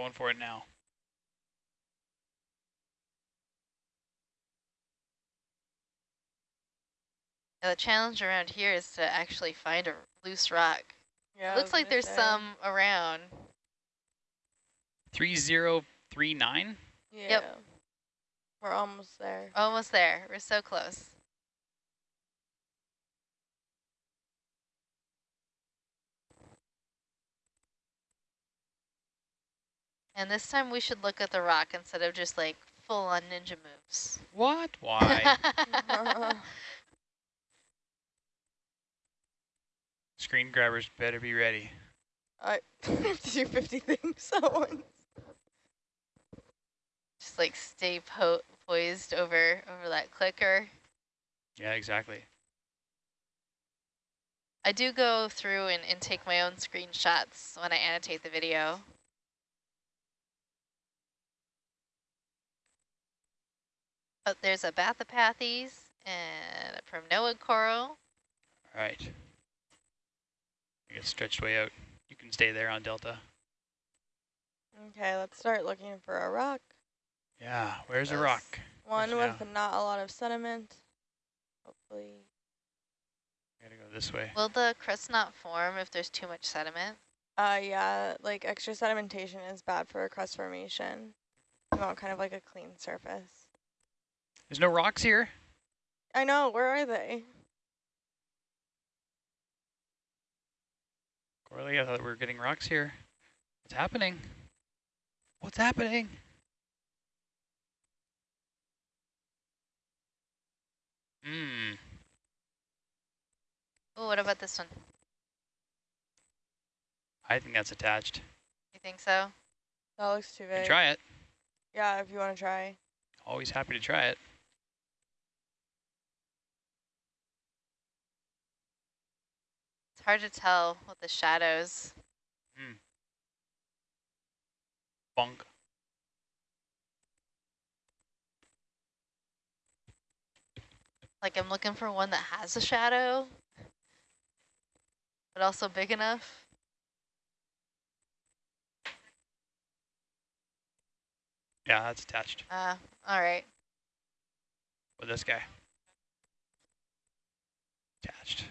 going for it now. the challenge around here is to actually find a loose rock. Yeah. It looks like there's say. some around. 3039? Yeah. We're almost there. Almost there. We're so close. And this time we should look at the rock instead of just like full on ninja moves. What? Why? Screen grabbers better be ready. I have to do 50 things at once. just like stay po poised over over that clicker. Yeah, exactly. I do go through and, and take my own screenshots when I annotate the video. Oh, there's a Bathypathes and a Primnoid coral. All right. I get stretched way out. You can stay there on Delta. Okay, let's start looking for a rock. Yeah, where's a rock? One Yes, with not a lot of sediment. Hopefully. I Gotta go this way. Will the crust not form if there's too much sediment? Uh, yeah, like extra sedimentation is bad for a crust formation. You want kind of like a clean surface. There's no rocks here? I know, where are they? Corley, I thought we were getting rocks here. What's happening? What's happening? Hmm. Oh, what about this one? I think that's attached. You think so? That looks too You big. try it. Yeah, if you want to try. Always happy to try it. Hard to tell with the shadows. Bunk. Like I'm looking for one that has a shadow, but also big enough. Yeah, that's attached Uh, all right. with this guy. Attached.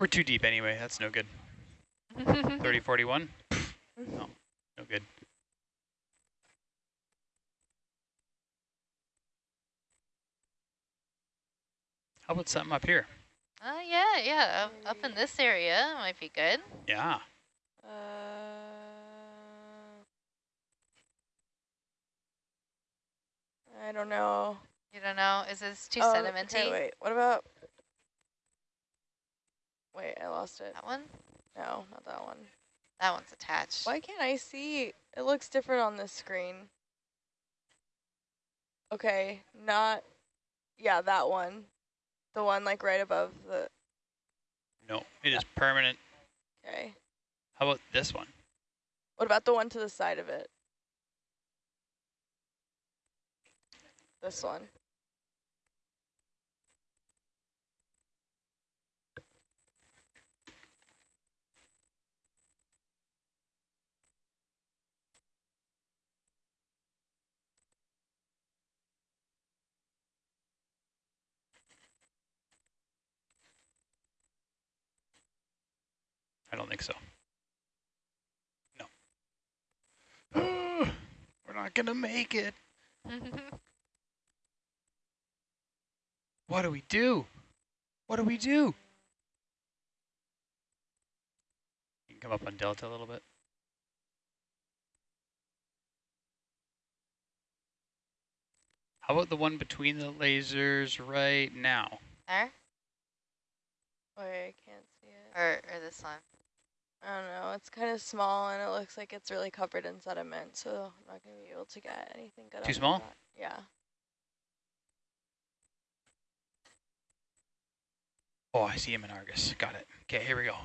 We're too deep anyway. That's no good. 30, 41? No, no good. How about something up here? Oh, yeah, yeah. Up, up in this area might be good. Yeah. Uh, I don't know. You don't know? Is this too Oh, sedimenty? Okay, wait, what about... Wait, I lost it. That one? No, not that one. That one's attached. Why can't I see? It looks different on this screen. Okay, not... Yeah, that one. The one like right above the... No, it is permanent. Okay. How about this one? What about the one to the side of it? This one. I don't think so. No. We're not going to make it. What do we do? What do we do? You can come up on Delta a little bit. How about the one between the lasers right now? there? Wait, I can't see it. Or, or this one? I don't know. It's kind of small and it looks like it's really covered in sediment, so I'm not going to be able to get anything good. Too out of small? that. Yeah. Oh, I see him in Argus. Got it. Okay, here we go.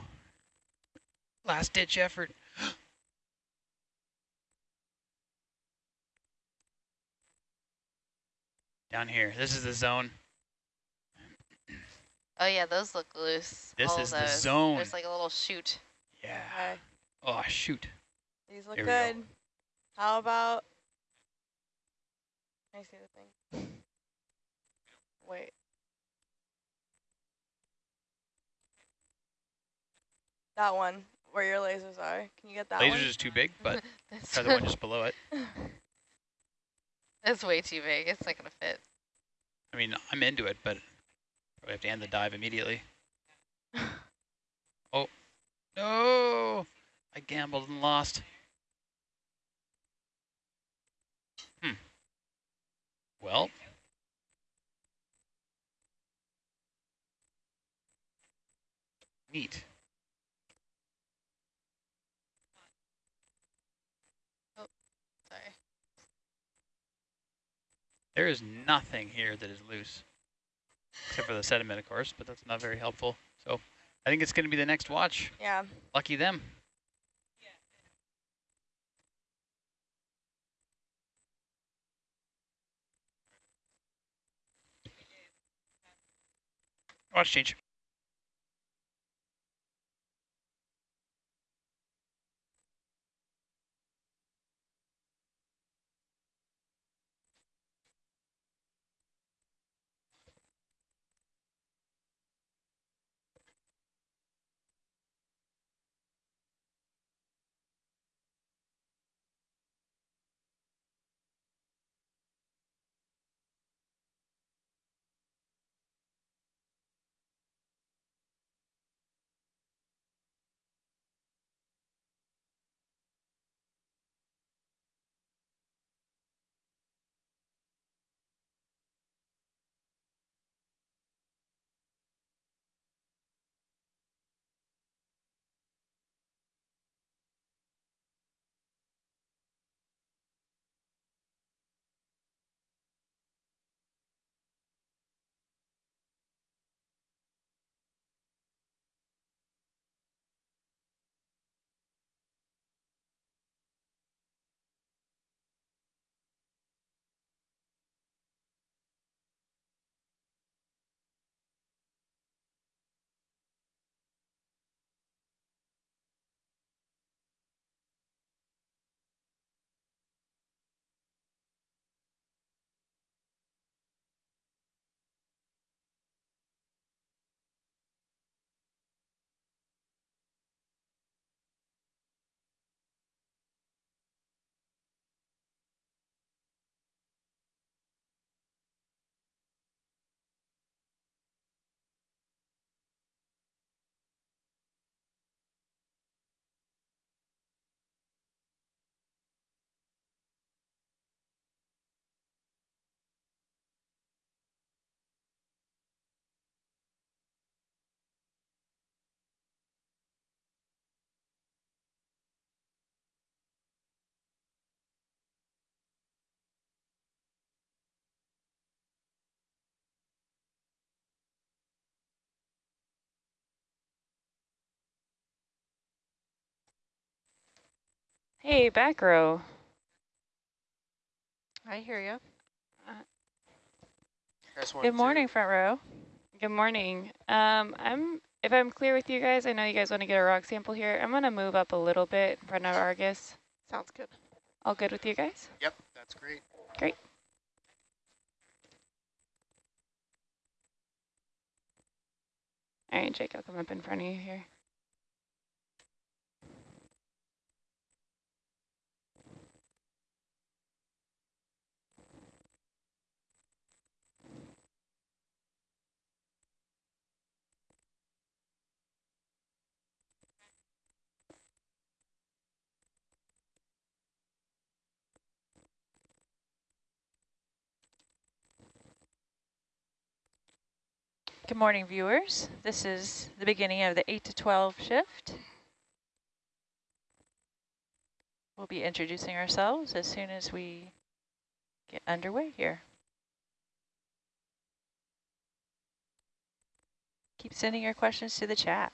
Last ditch effort. Down here. This is the zone. Oh yeah, those look loose. This all is the zone. There's like a little chute. Yeah. Okay. Oh, shoot. These look we go. good. How about? Can I see the thing? Wait. That one, where your lasers are. Can you get that Laser's one? is too big, but try the one just below it. that's way too big. It's not gonna fit. I mean, I'm into it, but probably have to end the dive immediately. oh, no! I gambled and lost. Hmm. Well. Neat. Oh, sorry. There is nothing here that is loose, except for the sediment, of course, but that's not very helpful. So I think it's going to be the next watch. yeah. Lucky them. Watch change. Hey, back row. I hear you. Good morning, front row. Good morning. Um, I'm if I'm clear with you guys, I know you guys want to get a rock sample here. I'm gonna move up a little bit in front of Argus. Sounds good. All good with you guys? Yep, that's great. Great. All right, Jake, I'll come up in front of you here. Good morning, viewers. This is the beginning of the 8 to 12 shift. We'll be introducing ourselves as soon as we get underway here. Keep sending your questions to the chat.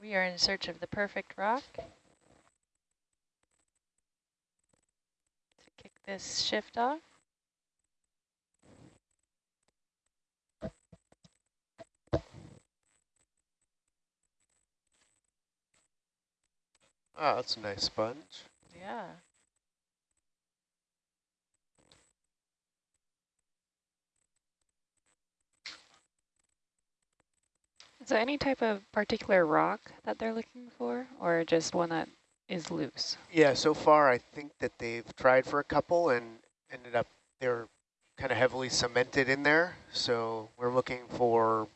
We are in search of the perfect rock. To kick this shift off. Oh, that's a nice sponge. Yeah. There any type of particular rock that they're looking for or just one that is loose? Yeah, so far I think that they've tried for a couple and ended up they're kind of heavily cemented in there. So we're looking for,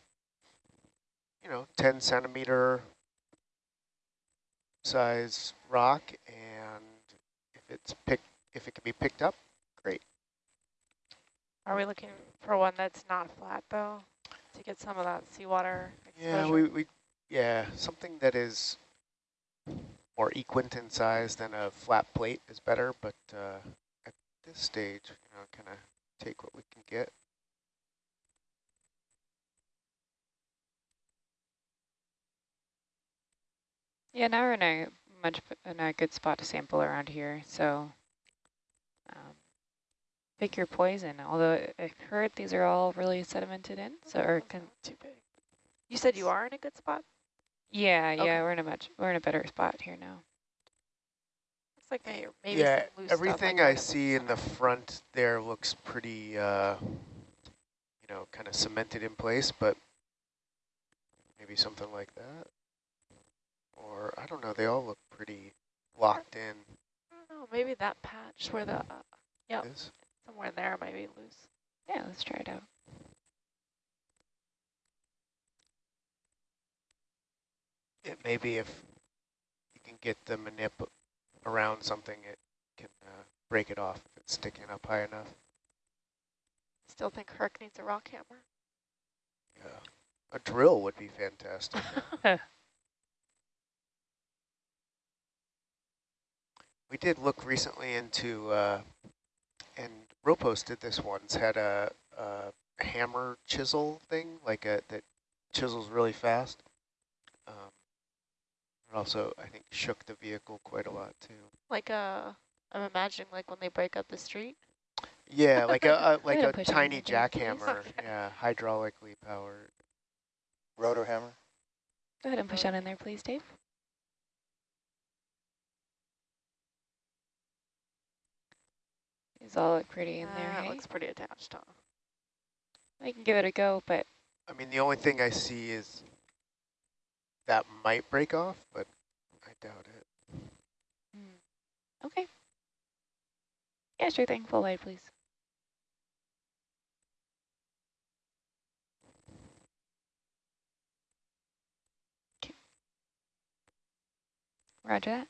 you know, 10 centimeter size rock, and if it's picked, if it can be picked up, great. Are we looking for one that's not flat though, to get some of that seawater Yeah, we, we yeah something that is more equant in size than a flat plate is better, but uh, at this stage, you know, kind of take what we can get. Yeah, now we're in a much in a good spot to sample around here. So pick your poison. Although I heard these are all really sedimented in. So or That's can, not too big. You said you are in a good spot? yeah, yeah, we're in a much we're in a better spot here now. Looks like may, maybe yeah, some loose everything like I see in the front there looks pretty, uh, you know, kind of cemented in place, but maybe something like that. Or, I don't know, they all look pretty locked in. I don't know, maybe that patch where the, uh, Yep. This. Somewhere there might be loose. Yeah, let's try it out. It may be if you can get the manip around something, it can uh, break it off if it's sticking up high enough. Still think Herc needs a rock hammer. Yeah. A drill would be fantastic. we did look recently into, uh, and Ropos did this once, had a, a hammer chisel thing, like a that chisels really fast. Um, it also, I think, shook the vehicle quite a lot too. Like uh, I'm imagining like when they break up the street. Yeah, like a, a like a tiny in there, please. jackhammer. Okay. Yeah, hydraulically powered. Rotor hammer? Go ahead and push on in there, please, Dave. These all look pretty in there, Uh, it hey? looks pretty attached, huh? I can give it a go, but I mean, the only thing I see is that might break off, but I doubt it. okay. Yeah, sure thing. Full light, please. Okay. Roger that.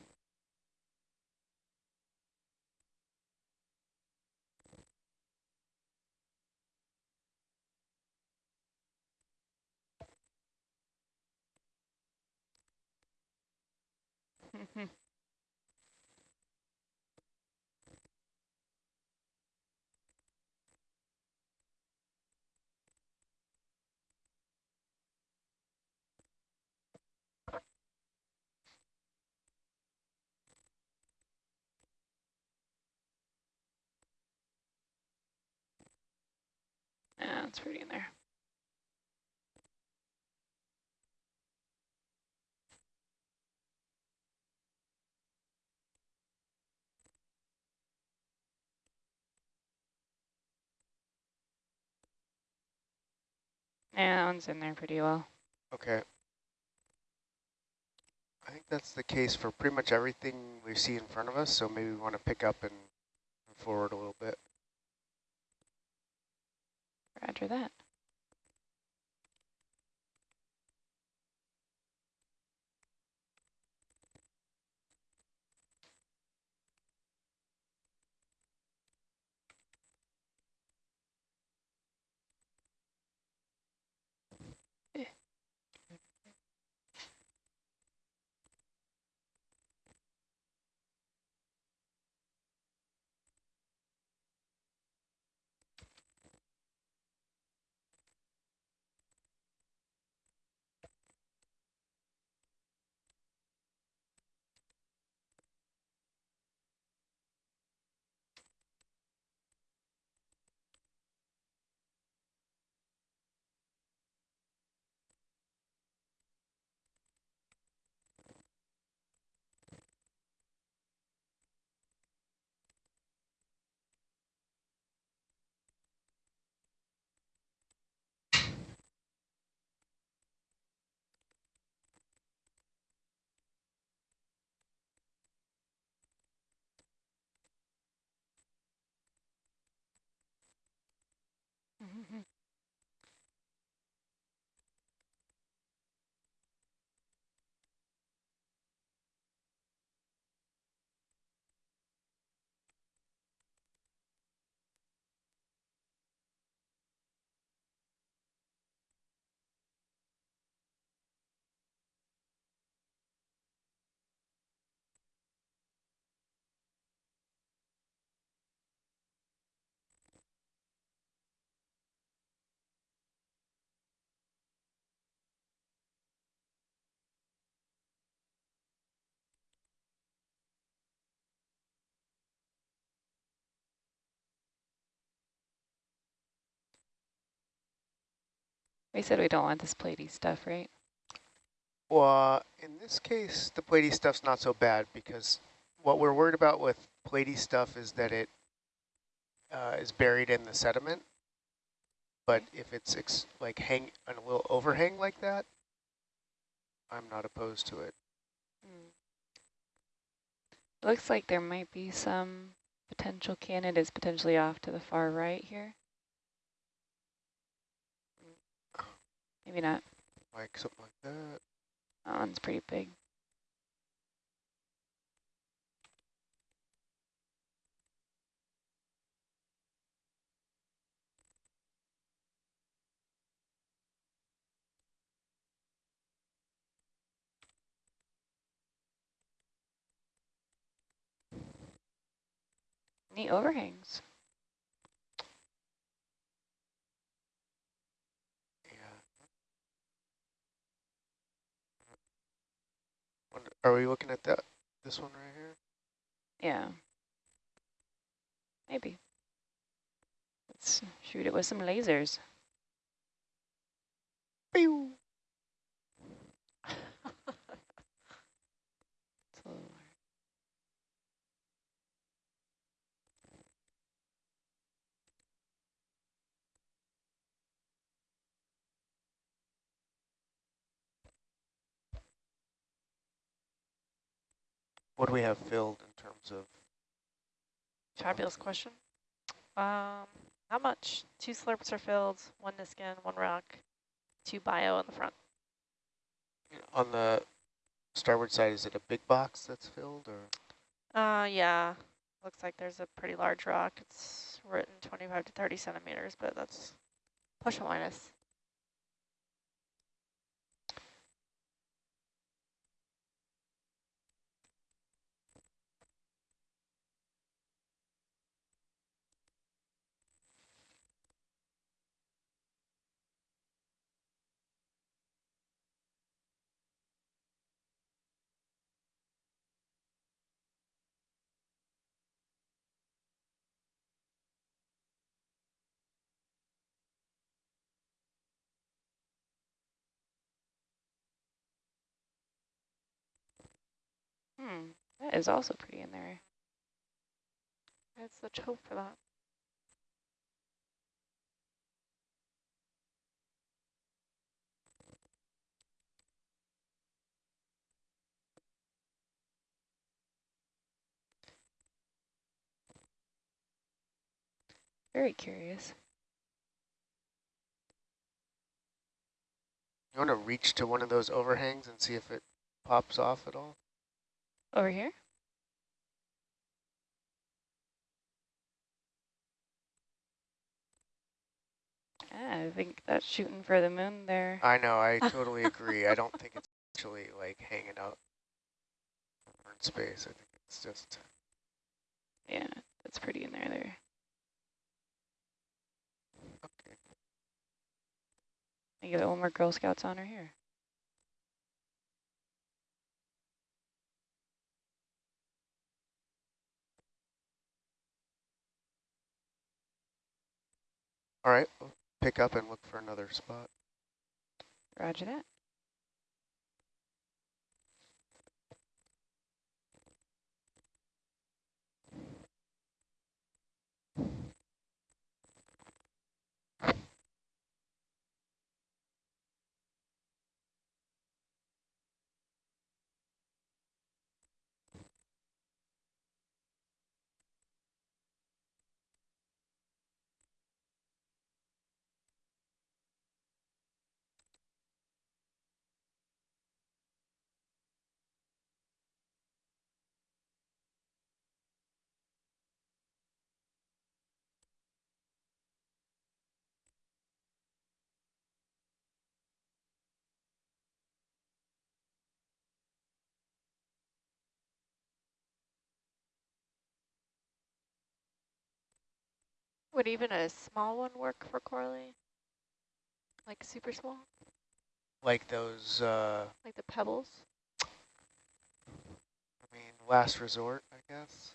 It's pretty in there. Yeah, that one's in there pretty well. Okay. I think that's the case for pretty much everything we see in front of us, so maybe we want to pick up and forward a little bit. Roger that. Hmm. We said we don't want this platey stuff, right? Well, in this case, the platey stuff's not so bad because what we're worried about with platey stuff is that it uh, is buried in the sediment. But if it's ex like hang on a little overhang like that, I'm not opposed to it. Looks like there might be some potential candidates potentially off to the far right here. Maybe not. Like something like that. That one's pretty big. Neat overhangs. Are we looking at that? This one right here? Yeah. Maybe. Let's shoot it with some lasers. Pew! What do we have filled in terms of? Fabulous question. Um, not much. Two slurps are filled, one Niskin, one rock, two bio in the front. On the starboard side, is it a big box that's filled or? Uh, yeah. Looks like there's a pretty large rock. It's written 25 to 30 centimeters, but that's plus or minus. Hmm, that is also pretty in there. Let's let's hope for that. Very curious. You want to reach to one of those overhangs and see if it pops off at all? Over here? Ah, I think that's shooting for the moon there. I know, I totally agree. I don't think it's actually like hanging out in space. I think it's just, Yeah, that's pretty in there there. okay. I give it one more Girl Scouts honor here. All right, we'll pick up and look for another spot. Roger that. Would even a small one work for Corley? Like super small? Like those, uh, Like the pebbles? I mean, last resort, I guess.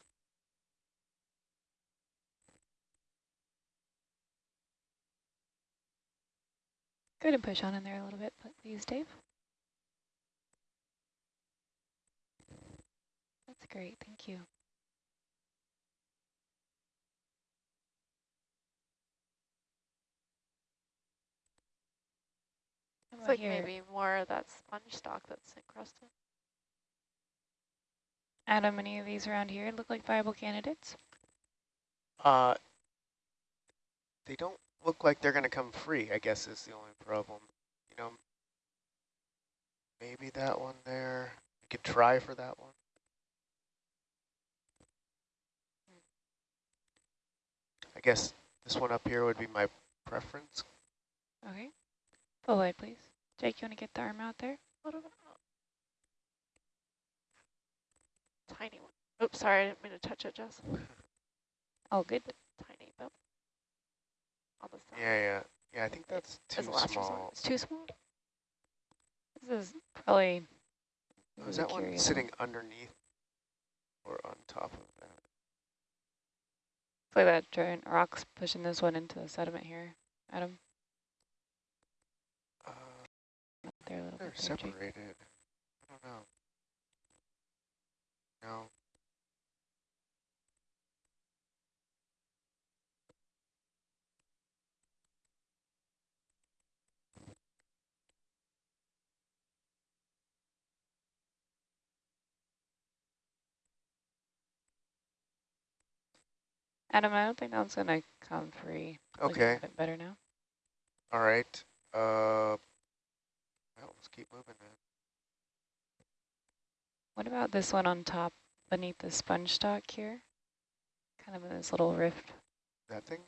Go ahead and push on in there a little bit, please, Dave. That's great, thank you. It's like here? maybe more of that sponge stock that's encrusted. Adam, any of these around here look like viable candidates? Uh, they don't look like they're going to come free, I guess is the only problem. You know, maybe that one there. You could try for that one. I guess this one up here would be my preference. Okay. Full wide, please. Jake, you want to get the arm out there? What about tiny one? Oops, sorry, I didn't mean to touch it, Jess. Oh, good. Tiny, but on the side. Yeah, yeah. Yeah, I think that's too As a resort. small. It's too small. This is probably. Oh, is really that one curious. sitting underneath or on top of that? It's like that giant rock's pushing this one into the sediment here, Adam. Uh, Up there a little they're bit. separated. I don't know. No. Adam, I don't think that one's gonna come free. Okay. better now. All right. Uh, let's keep moving then. What about this one on top beneath the sponge stock here? Kind of in this little rift. That thing?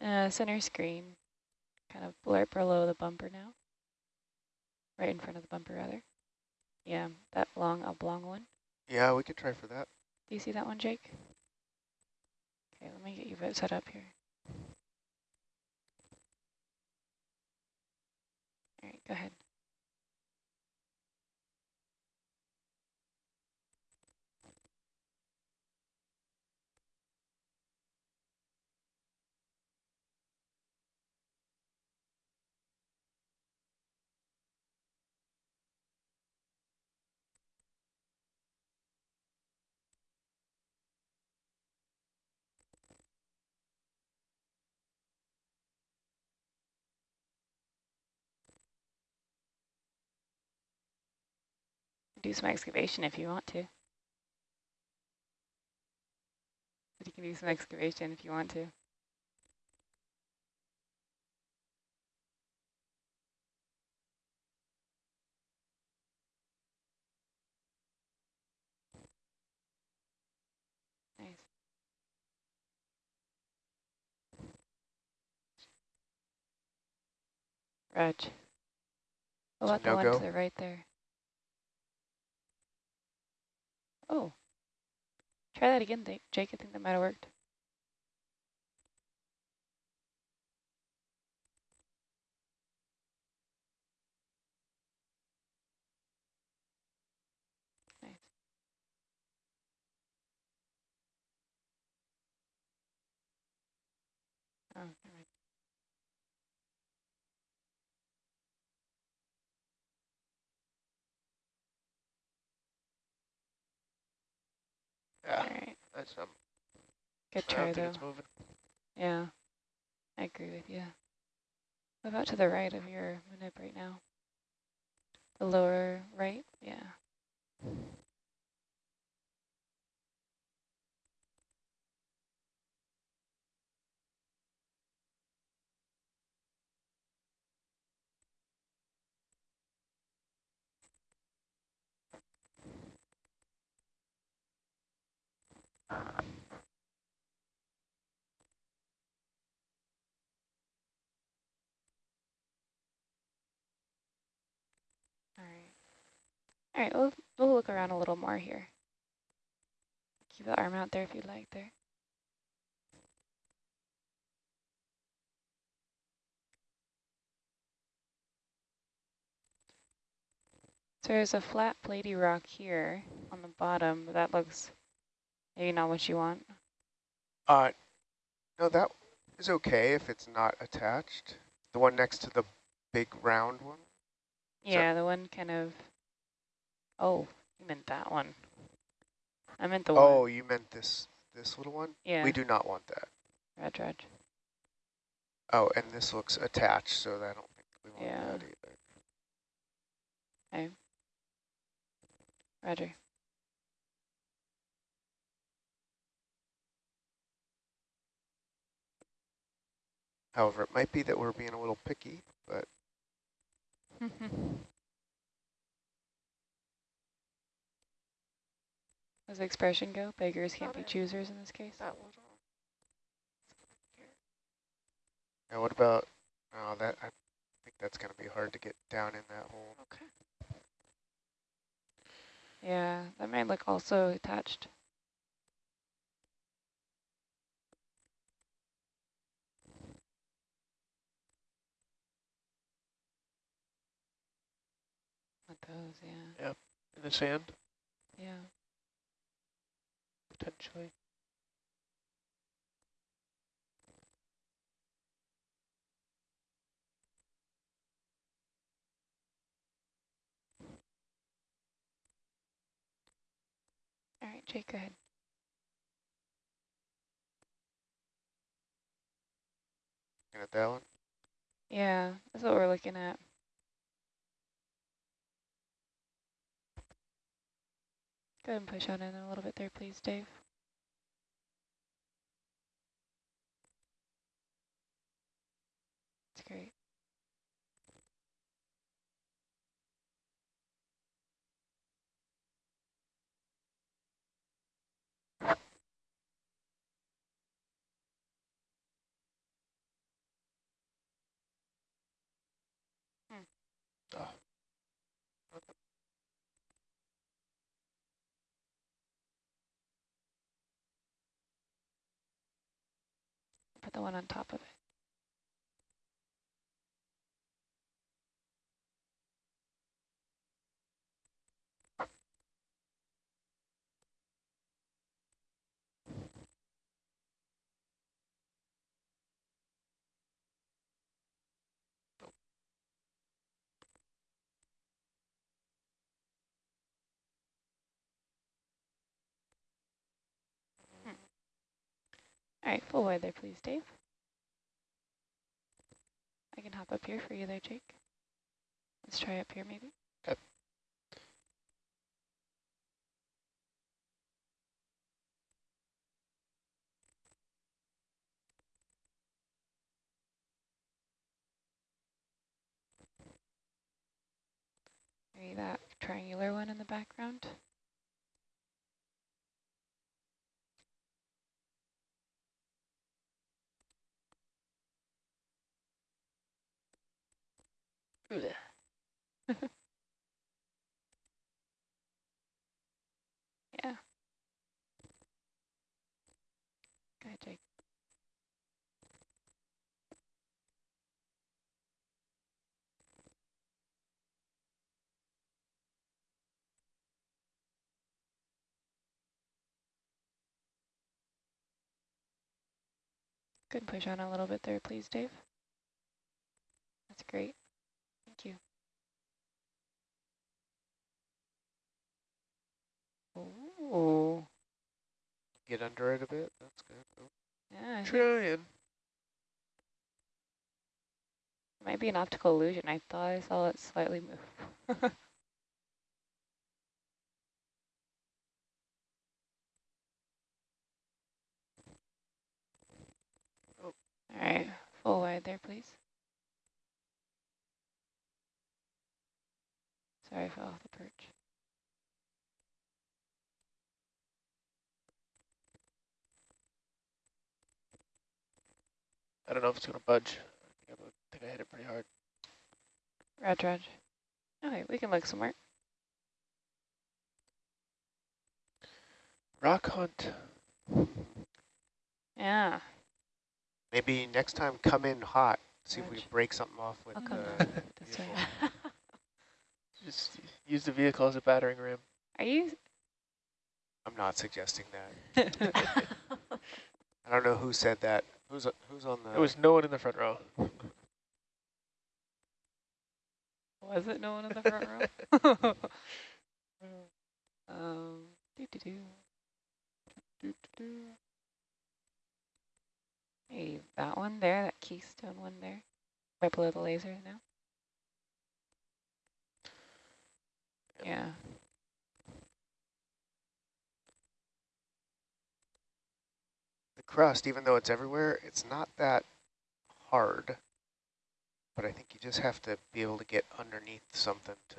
Uh, center screen. Kind of right below the bumper now. Right in front of the bumper, rather. Yeah, that long oblong one. Yeah, we could try for that. Do you see that one, Jake? Okay, let me get you set up here. All right, go ahead. Do some excavation if you want to. But you can do some excavation if you want to. Nice. Reg. What about the one no-go? to the right there? Oh. Try that again, Jake. I think that might have worked. Nice. Oh, never mind. Yeah, All right. That's um. Good I try, though. Yeah, I agree with you. What about to the right of your manip right now? The lower right? Yeah. All right. We'll, we'll look around a little more here. Keep the arm out there if you'd like there. So there's a flat platey rock here on the bottom, that looks maybe not what you want. Uh, no, that is okay if it's not attached. The one next to the big round one? Yeah, the one kind of, oh, you meant that one. I meant the Oh, one, you meant this this little one? yeah, We do not want that. Reg Reg. Oh, and this looks attached, so I don't think we want Yeah. that either. Roger. However, it might be that we're being a little picky, but Does the expression go? Beggars can't be choosers in this case? That little. now what about, oh, that, I think that's going to be hard to get down in that hole. Okay. Yeah, that might look also attached. With those, yeah. In the sand, Yeah. potentially. All right, Jake, go ahead. Looking at that one? Yeah, that's what we're looking at. Go ahead and push on in a little bit there, please, Dave. That's great. Put the one on top of it. All right, full wide there, please, Dave. I can hop up here for you there, Jake. Let's try up here, maybe. Okay. Maybe that triangular one in the background. Yeah. Go Jake. Good push on a little bit there, please, Dave. That's great. Thank you. Ooh. Get under it a bit. That's good. Oh, Yeah, I Trying. it might be an optical illusion. I thought I saw it slightly move. Oh. All right, full wide there, please. Sorry, I fell off the perch. I don't know if it's going to budge. I think I, think I hit it pretty hard. Raj, Raj. Okay, we can look somewhere. Rock hunt. Yeah. Maybe next time come in hot. See if we Roger. break something off with I'll the down this way. vehicle. Just use the vehicle as a battering ram. Are you? I'm not suggesting that. I don't know who said that. Who's who's on the? There was no one in the front row. Was it no one in the front row? um, doo -doo -doo. Doo -doo -doo. Hey, that one there, that keystone one there, right below the laser now. Yeah. Crust, even though it's everywhere, it's not that hard. But I think you just have to be able to get underneath something to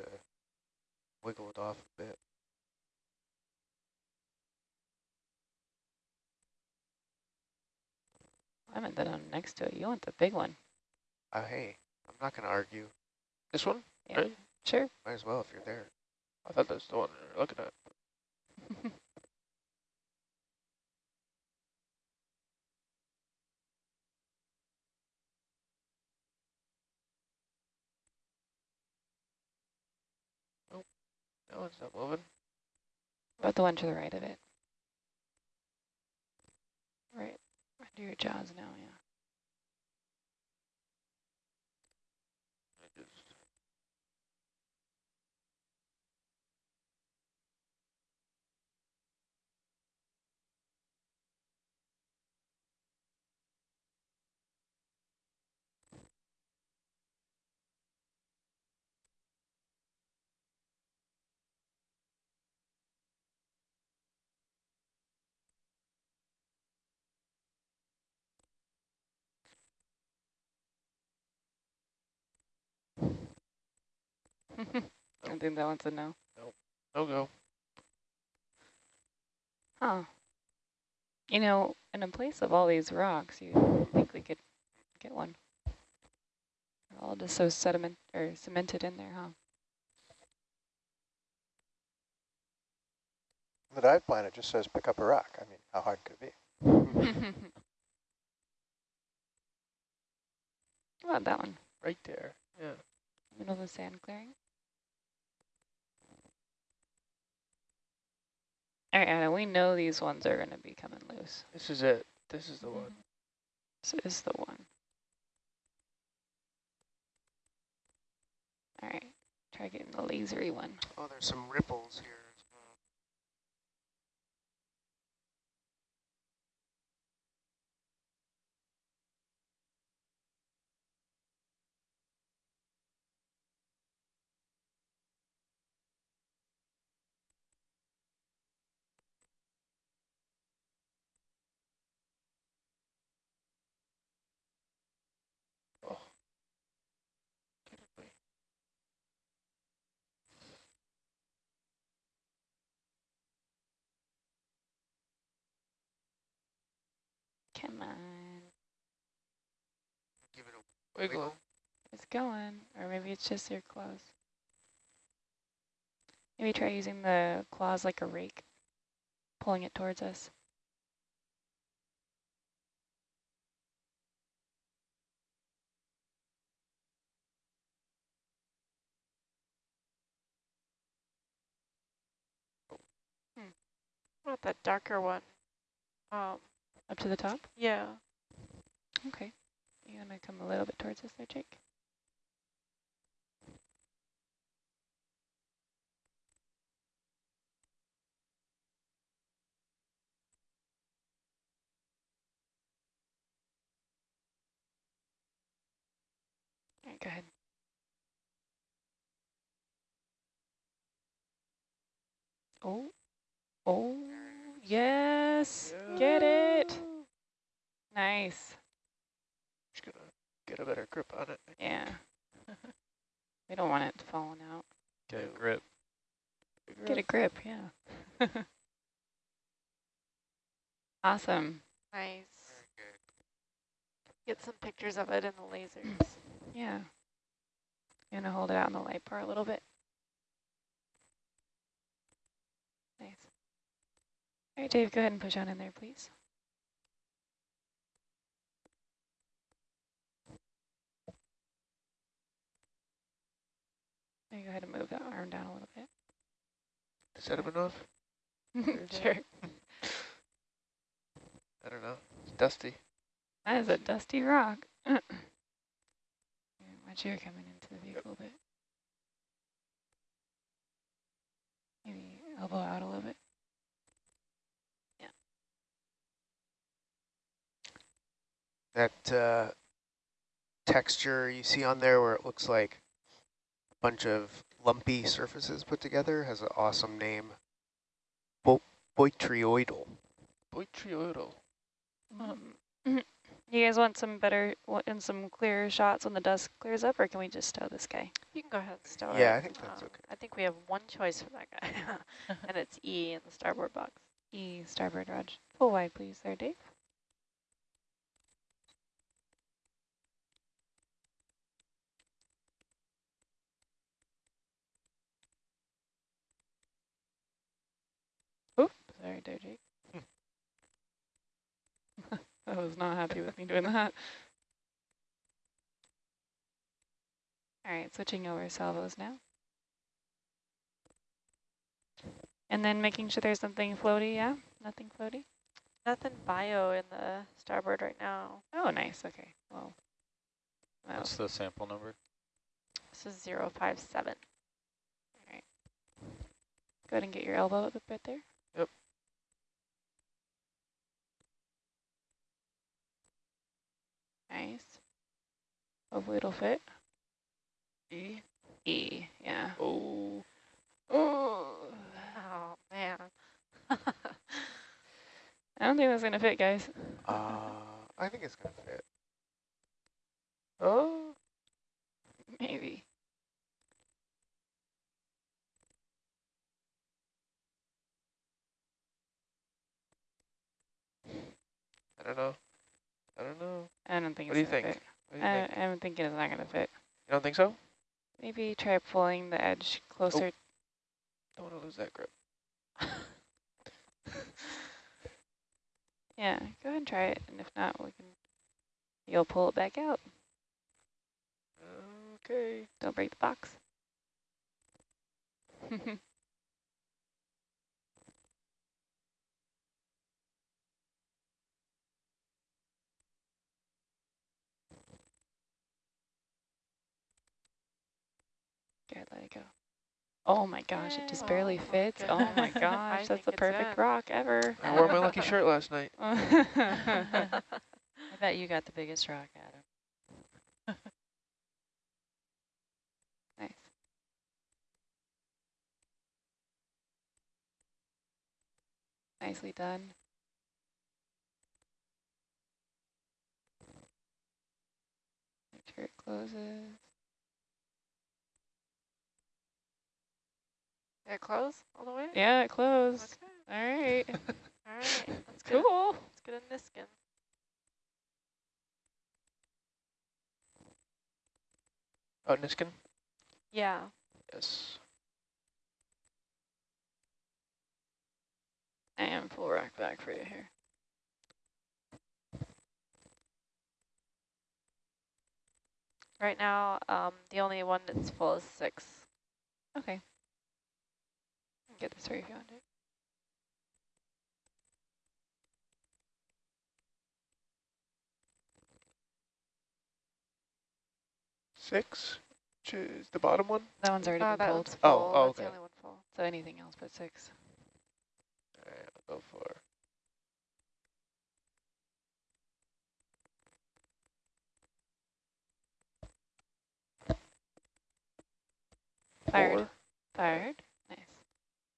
wiggle it off a bit. I meant that one next to it. You want the big one. Uh, hey, I'm not going to argue. This one? Yeah, Right. sure. Might as well if you're there. I thought that's the one you're looking at. That it's not moving. About the one to the right of it. Right under your jaws now, I think that one's a no. no go. Huh. You know, in a place of all these rocks, you think we could get one. They're all just so sediment or cemented in there, huh? The dive plan, it just says pick up a rock. I mean, how hard could it be? How about that one? Right there. Yeah. Middle of the sand clearing. All right, Anna, we know these ones are going to be coming loose. This is it. This is the mm-hmm. one. This is the one. All right, try getting the lasery one. Oh, there's some ripples here Come on. Give it a Wiggle. wiggle. It's going, or maybe it's just your claws. Maybe try using the claws like a rake, pulling it towards us. What about that darker one? Um, Up to the top? yeah. Okay. You want to come a little bit towards us there, Jake? All right, go ahead. Oh, oh, yes, get it. Nice. Just gonna get a better grip on it. Yeah. we don't want it falling out. Get a grip. Get a grip, yeah. awesome. Nice. Get some pictures of it in the lasers. Yeah. You want to hold it out in the light bar a little bit? All right, Dave, go ahead and push on in there, please. go ahead and move that arm down a little bit. Is that enough? sure. I don't know. It's dusty. That is a dusty rock. Watch air coming into the vehicle yep. a bit. Maybe elbow out a little bit. That uh, texture you see on there where it looks like a bunch of lumpy surfaces put together has an awesome name. Bo botryoidal. Botryoidal. Um, you guys want some better and some clearer shots when the dust clears up, or can we just stow this guy? You can go ahead and stow Yeah, it. I think that's Um, okay. I think we have one choice for that guy, and it's E in the starboard box. E starboard Raj. Full wide, please, there, Dave. Oop, sorry there, Jake. I was not happy with me doing that. All right, switching over salvos now. And then making sure there's something floaty, yeah? Nothing floaty? Nothing bio in the starboard right now. Oh, nice, okay, well. Well, What's the sample number? This is 057. go ahead and get your elbow up right there. Nice. Hopefully it'll fit. E. E, yeah. Oh. Oh. Oh, man. I don't think that's gonna fit, guys. Uh, I think it's going to fit. Oh. Maybe. I don't know. I don't know. I don't think What do it's you think? fit. What do you I, think? I'm thinking it's not gonna fit. You don't think so? Maybe try pulling the edge closer. Oh. Don't want to lose that grip. Yeah, go ahead and try it, and if not, we can. You'll pull it back out. Okay. Don't break the box. Good, let it go. Oh my gosh, it just barely Oh, fits. Oh my gosh, that's the perfect in. rock ever. I wore my lucky shirt last night. I bet you got the biggest rock, Adam. nice. Nicely done. Make sure it closes. It close all the way? Yeah, it closed. Okay. All right. All right. Let's get, cool. let's get a Niskin. Oh, Niskin? Yeah. Yes. I am full rack back for you here. Right now, um, the only one that's full is six. Okay. Get this for you if you want it. Six? Choose the bottom one? That one's already Uh, been that pulled. one's Oh, full. oh, That's the okay. only one full. So anything else but six. All right, I'll go for Fired. four. Fired.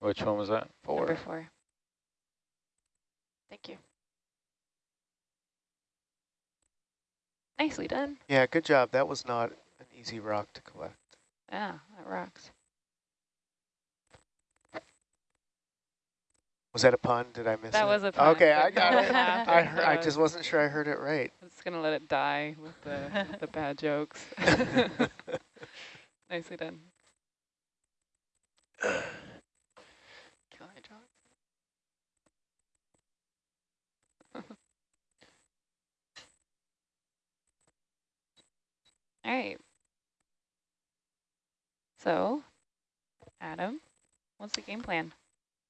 Nice. Which one was that? Four. Number four. Thank you. Nicely done. Yeah, good job. That was not an easy rock to collect. Yeah, that rocks. Was that a pun? Did I miss it? That was a pun, Okay, I got it. I, heard, I just wasn't sure I heard it right. I'm just gonna let it die with the with the bad jokes. Nicely done. All right. So, Adam, what's the game plan?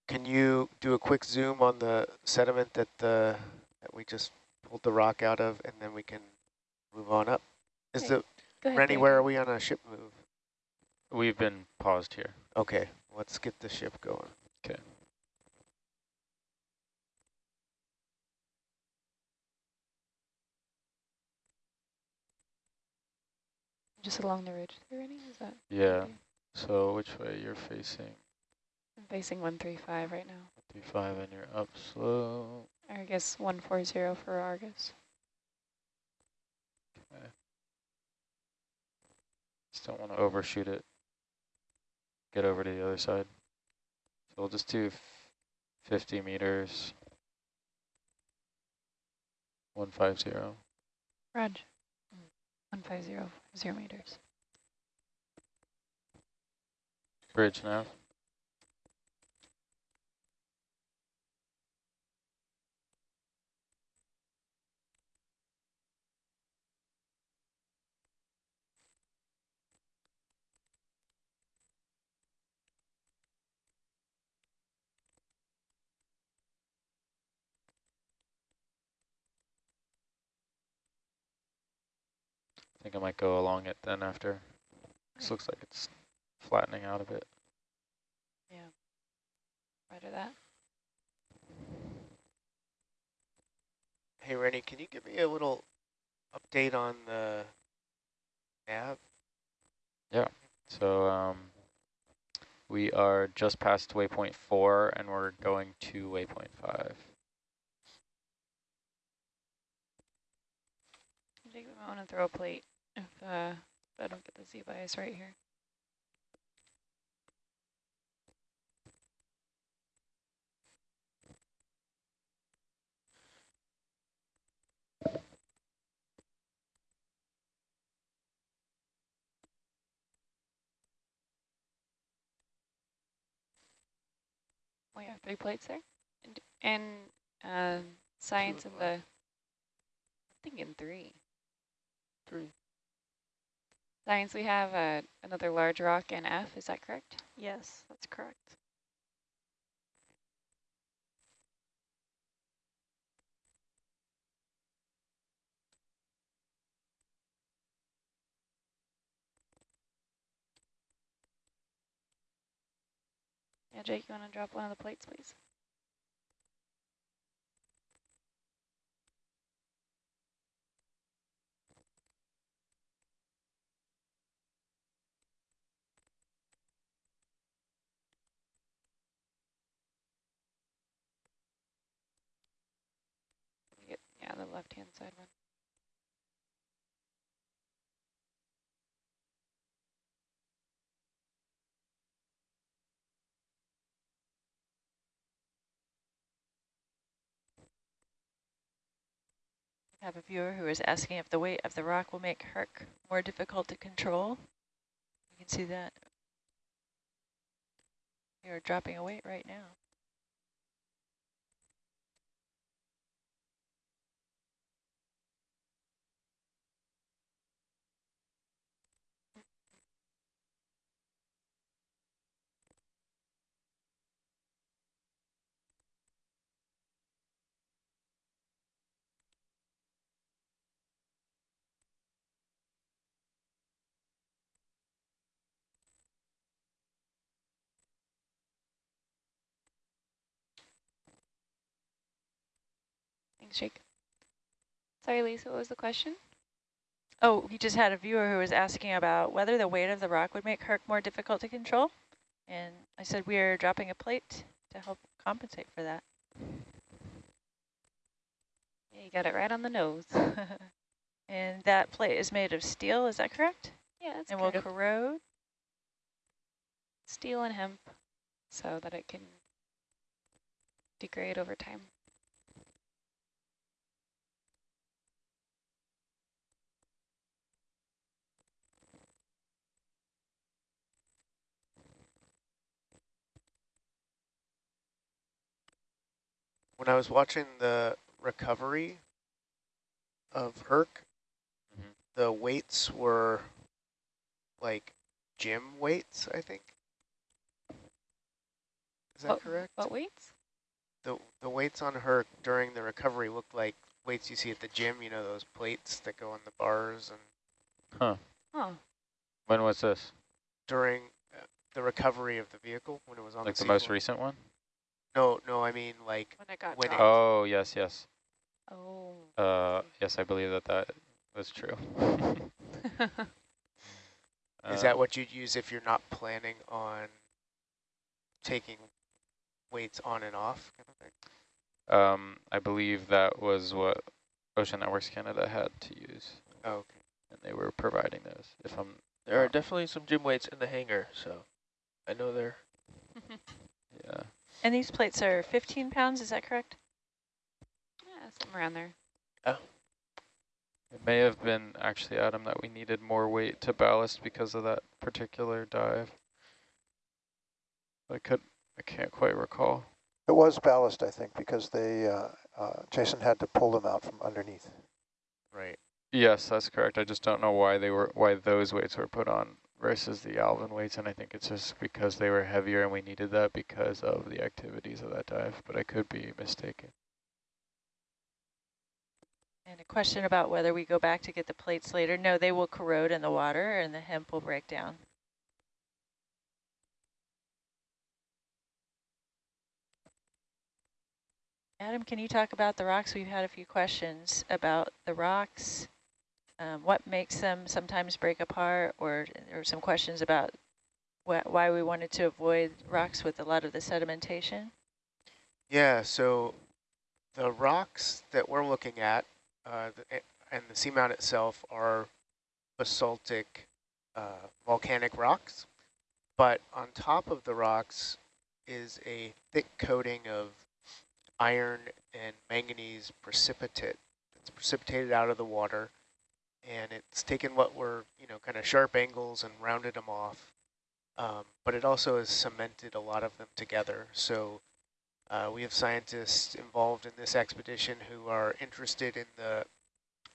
Can you do a quick zoom on the sediment that the that we just pulled the rock out of, and then we can move on up? Is Okay, the ahead. Rennie? Dave. Where are we on a ship move? We've been paused here. Okay, let's get the ship going. Okay. Just along the ridge they're is that? Yeah. So which way you're facing? I'm facing 135 right now. Three five and you're up slow. I guess 140 for Argus. Okay. Just don't want to overshoot it. Get over to the other side. So we'll just do 50 meters. 150. Raj. 150, zero meters. Bridge nav. Think I might go along it then after. This looks like it's flattening out a bit. Yeah. Roger that. Hey, Rennie, can you give me a little update on the nav? Yeah. So um, we are just past waypoint four and we're going to waypoint five. I think we might want to throw a plate if, uh, if I don't get the Z bias right here. We have three plates there. And, and uh, science of the, I think in three. Three. Science, we have uh, another large rock in F, is that correct? Yes, that's correct. Yeah, Jake, you want to drop one of the plates, please? Get- Yeah, the left-hand side one. Have a viewer who is asking if the weight of the rock will make Herc more difficult to control. You can see that. You're dropping a weight right now. Thanks, Jake. Sorry, Lisa, what was the question? Oh, we just had a viewer who was asking about whether the weight of the rock would make Herc more difficult to control. And I said we are dropping a plate to help compensate for that. Yeah, you got it right on the nose. and that plate is made of steel, is that correct? Yeah, that's and will corrode? Steel and hemp so that it can degrade over time. When I was watching the recovery of Herc, Mhm. the weights were like gym weights, I think. Is that What- correct? What weights? The the weights on Herc during the recovery looked like weights you see at the gym, you know, those plates that go on the bars and Huh. Oh, When was this? during uh, the recovery of the vehicle when it was on Like the the most recent one? No, no, I mean like When it got when it- Oh, yes, yes. Oh. Uh, yes, I believe that that was true. Is that Um, what you'd use if you're not planning on taking weights on and off kind of thing? Um, I believe that was what Ocean Networks Canada had to use, Oh, okay. and they were providing those. If I'm, There are definitely some gym weights in the hangar, so I know they're yeah, And these plates are 15 pounds, is that correct? Yeah, somewhere around there. Oh. It may have been actually Adam that we needed more weight to ballast because of that particular dive. I could, I can't quite recall. It was ballast, I think, because they, uh, uh, Jason had to pull them out from underneath. Right. Yes, that's correct. I just don't know why they were, why those weights were put on versus the Alvin weights, and I think it's just because they were heavier and we needed that because of the activities of that dive, but I could be mistaken. And a question about whether we go back to get the plates later. No, they will corrode in the water and the hemp will break down. Adam, can you talk about the rocks? We've had a few questions about the rocks. Um, what makes them sometimes break apart or, or some questions about wh why we wanted to avoid rocks with a lot of the sedimentation? Yeah, so the rocks that we're looking at uh, the, and the seamount itself are basaltic uh, volcanic rocks, but on top of the rocks is a thick coating of iron and manganese precipitate that's precipitated out of the water, and it's taken what were, you know, kind of sharp angles and rounded them off, um, but it also has cemented a lot of them together. So uh, we have scientists involved in this expedition who are interested in the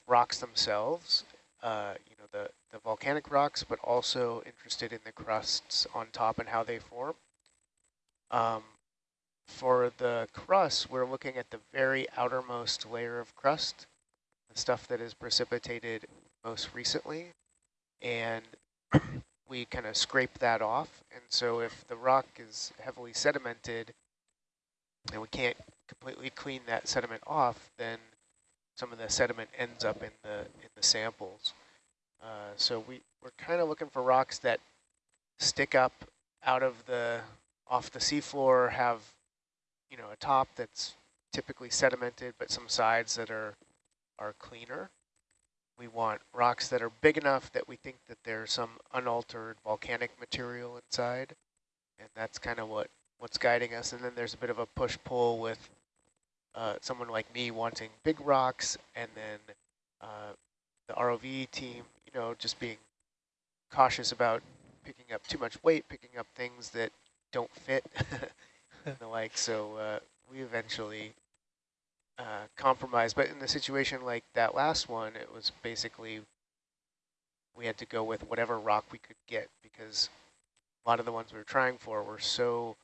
rocks themselves, uh, you know, the, the volcanic rocks, but also interested in the crusts on top and how they form. Um, for the crust, we're looking at the very outermost layer of crust, stuff that is precipitated most recently, and we kind of scrape that off. And so if the rock is heavily sedimented, and we can't completely clean that sediment off, then some of the sediment ends up in the in the samples. Uh, so we we're kind of looking for rocks that stick up out of the off the seafloor, have you know a top that's typically sedimented, but some sides that are are cleaner. We want rocks that are big enough that we think that there's some unaltered volcanic material inside, and that's kind of what what's guiding us. And then there's a bit of a push-pull with uh, someone like me wanting big rocks, and then uh, the ROV team, you know, just being cautious about picking up too much weight, picking up things that don't fit and the like. So uh, we eventually uh, compromised. But in the situation like that last one, it was basically we had to go with whatever rock we could get because a lot of the ones we were trying for were so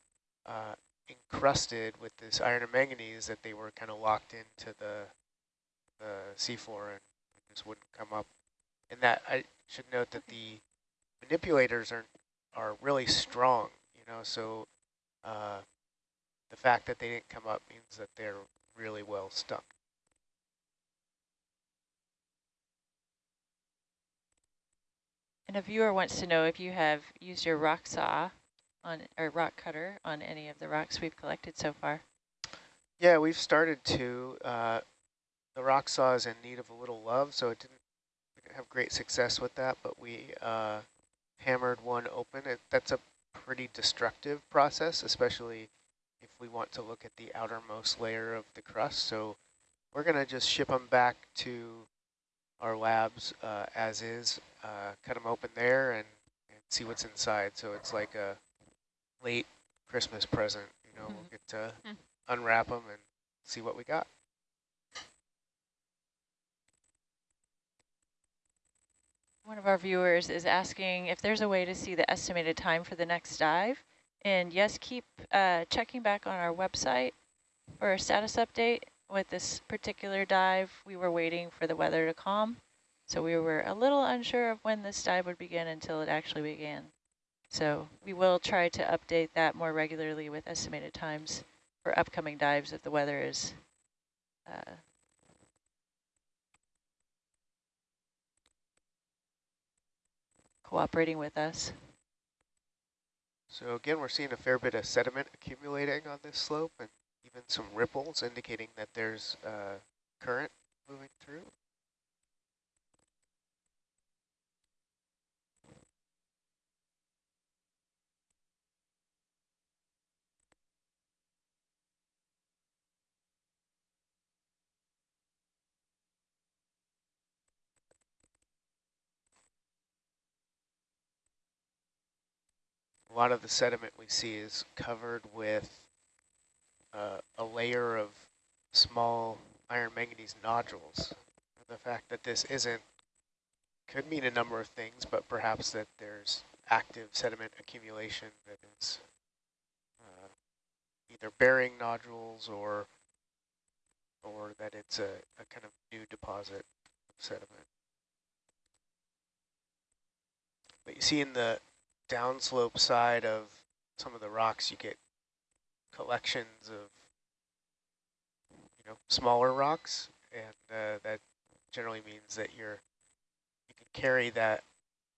uh, encrusted with this iron and manganese that they were kind of locked into the the seafloor and just wouldn't come up. And that I should note that the manipulators are are really strong, you know. So uh, the fact that they didn't come up means that they're really well stuck. And a viewer wants to know if you have used your rock saw on or rock cutter on any of the rocks we've collected so far. Yeah, we've started to. Uh, the rock saw is in need of a little love, so it didn't, didn't have great success with that, but we uh, hammered one open. It, that's a pretty destructive process, especially we want to look at the outermost layer of the crust. So we're going to just ship them back to our labs uh, as is, uh, cut them open there and, and see what's inside. So it's like a late Christmas present, you know, we'll get to Hmm. unwrap them and see what we got. One of our viewers is asking if there's a way to see the estimated time for the next dive. And yes, keep uh, checking back on our website for a status update. With this particular dive, we were waiting for the weather to calm. So we were a little unsure of when this dive would begin until it actually began. So we will try to update that more regularly with estimated times for upcoming dives if the weather is uh, cooperating with us. So again, we're seeing a fair bit of sediment accumulating on this slope and even some ripples indicating that there's uh, current moving through. A lot of the sediment we see is covered with uh, a layer of small iron manganese nodules. The fact that this isn't could mean a number of things, but perhaps that there's active sediment accumulation that is uh, either bearing nodules or or that it's a, a kind of new deposit of sediment. But you see in the downslope side of some of the rocks, you get collections of you know smaller rocks, and uh, that generally means that you're you can carry that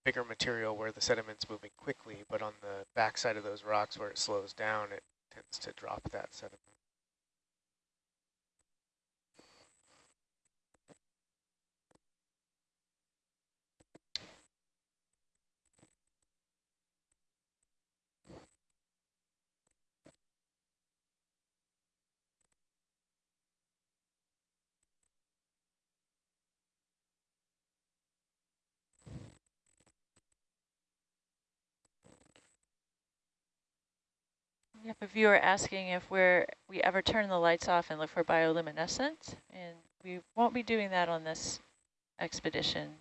bigger material where the sediment's moving quickly, but on the backside of those rocks where it slows down, it tends to drop that sediment. We have a viewer asking if we're we ever turn the lights off and look for bioluminescence, and we won't be doing that on this expedition.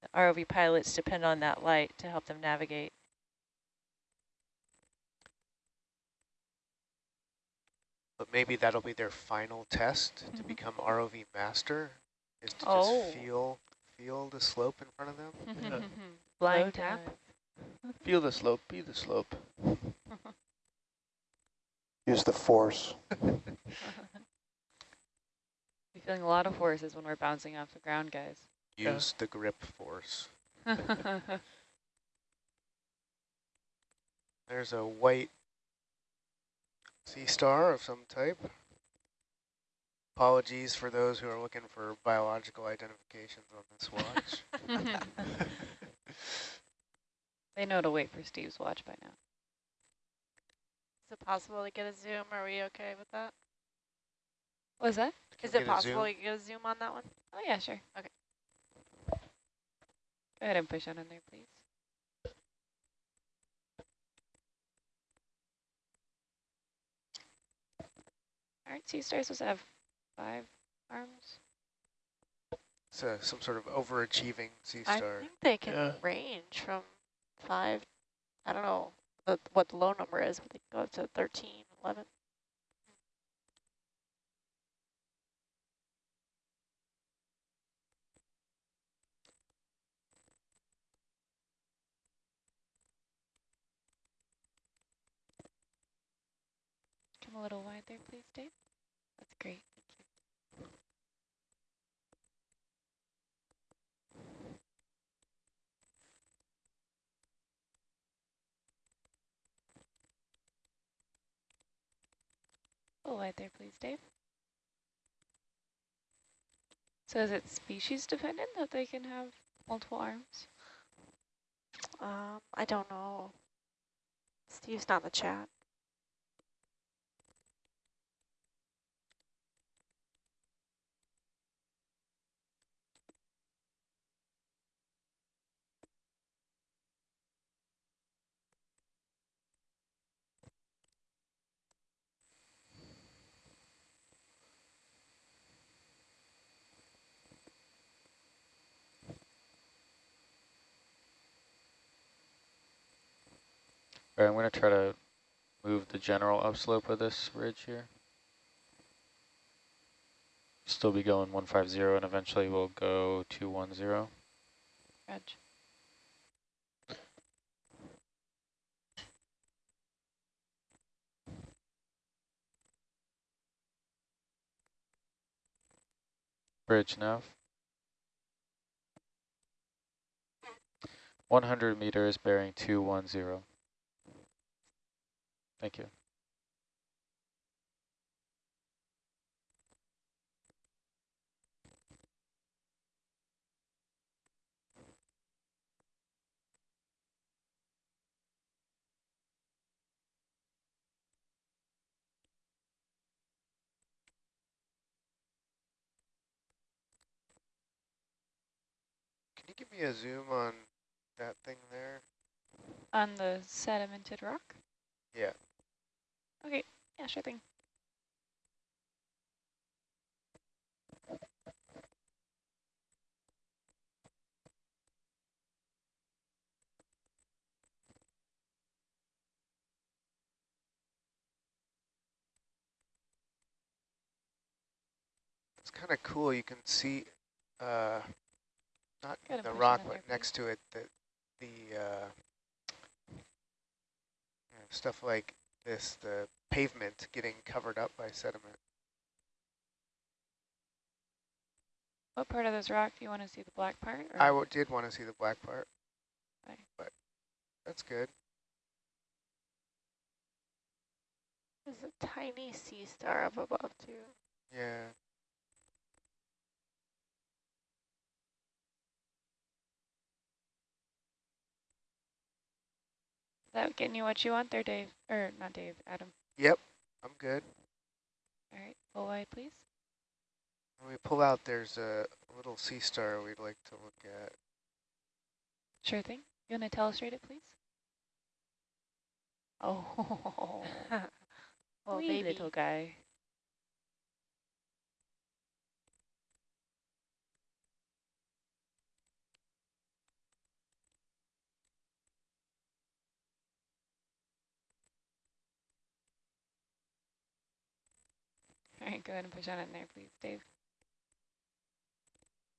The ROV pilots depend on that light to help them navigate. But maybe that'll be their final test to Mhm. Mm-hmm. become ROV master, is to Oh. just feel feel the slope in front of them. Low Blind tap. Feel the slope, be the slope. Use the force. We're feeling a lot of forces when we're bouncing off the ground, guys. Yeah. Use the grip force. There's a white sea star of some type. Apologies for those who are looking for biological identifications on this watch. they know to wait for Steve's watch by now. Is it possible to get a zoom? Are we okay with that? What was that? Is Get it possible zoom? to get a zoom on that one? Oh, yeah, sure. Okay. Go ahead and push on in there, please. Aren't sea stars supposed to have five arms? It's a, some sort of overachieving sea star. I think they can Yeah. range from five, I don't know what the low number is, they go up to 13, 11. Come a little wide there, please, Dave. That's great. Wide there, please, Dave. So is it species dependent that they can have multiple arms? Um, I don't know. Steve's not in the chat. I'm going to try to move the general upslope of this ridge here. Still be going 150 and eventually we'll go 210. Roger. Bridge now. 100 meters bearing 210. Thank you. Can you give me a zoom on that thing there? On the sedimented rock? Yeah. Okay, yeah, sure thing. It's kind of cool. You can see, uh, not the rock, but next to it, the, the uh, stuff like this, the pavement getting covered up by sediment. What part of this rock do you want to see the black part? I did want to see the black part, Okay. but that's good. There's a tiny sea star up above too. Yeah. That getting you what you want there, Dave? Or not Dave, Adam. Yep, I'm good. All right, full wide, please. When we pull out, there's a little sea star we'd like to look at. Sure thing. You want to telestrate it, please? Oh, Oh, wee baby. little guy. All right, go ahead and push on in there, please, Dave.